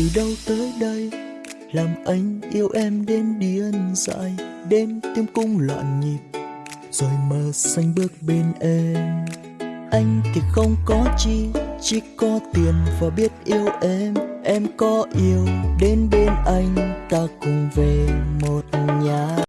từ đâu tới đây? Làm anh yêu em đến điên dại đến tim cung loạn nhịp, rồi mơ xanh bước bên em. Anh thì không có chi, chỉ có tiền và biết yêu em. Em có yêu, đến bên anh ta cùng về một